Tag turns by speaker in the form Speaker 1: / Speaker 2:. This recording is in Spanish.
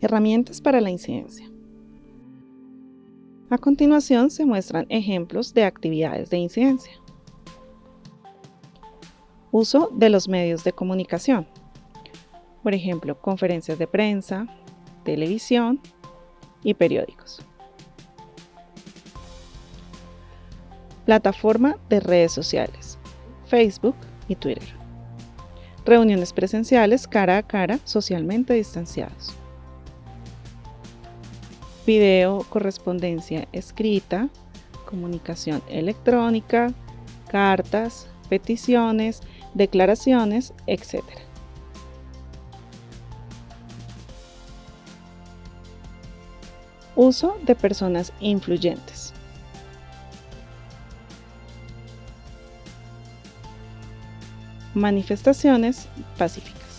Speaker 1: Herramientas para la incidencia. A continuación se muestran ejemplos de actividades de incidencia. Uso de los medios de comunicación. Por ejemplo, conferencias de prensa, televisión y periódicos. Plataforma de redes sociales, Facebook y Twitter. Reuniones presenciales cara a cara, socialmente distanciados. Video, correspondencia escrita, comunicación electrónica, cartas, peticiones, declaraciones, etc. Uso de personas influyentes. Manifestaciones pacíficas.